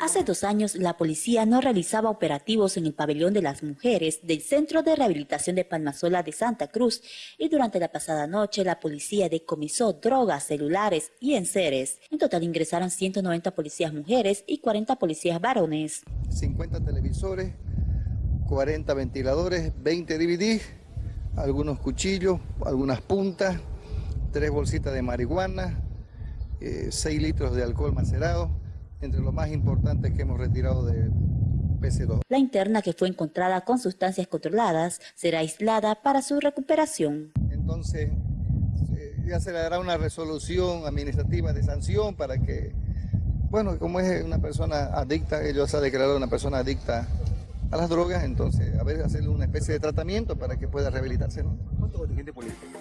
Hace dos años, la policía no realizaba operativos en el pabellón de las mujeres del Centro de Rehabilitación de Palmasola de Santa Cruz y durante la pasada noche la policía decomisó drogas, celulares y enseres. En total ingresaron 190 policías mujeres y 40 policías varones. 50 televisores, 40 ventiladores, 20 DVD, algunos cuchillos, algunas puntas, tres bolsitas de marihuana, 6 eh, litros de alcohol macerado, entre lo más importantes que hemos retirado de PC2. La interna que fue encontrada con sustancias controladas será aislada para su recuperación. Entonces, ya se le dará una resolución administrativa de sanción para que, bueno, como es una persona adicta, ellos ha declarado una persona adicta a las drogas, entonces a ver, hacerle una especie de tratamiento para que pueda rehabilitarse. ¿no? ¿Cuánto contingente político?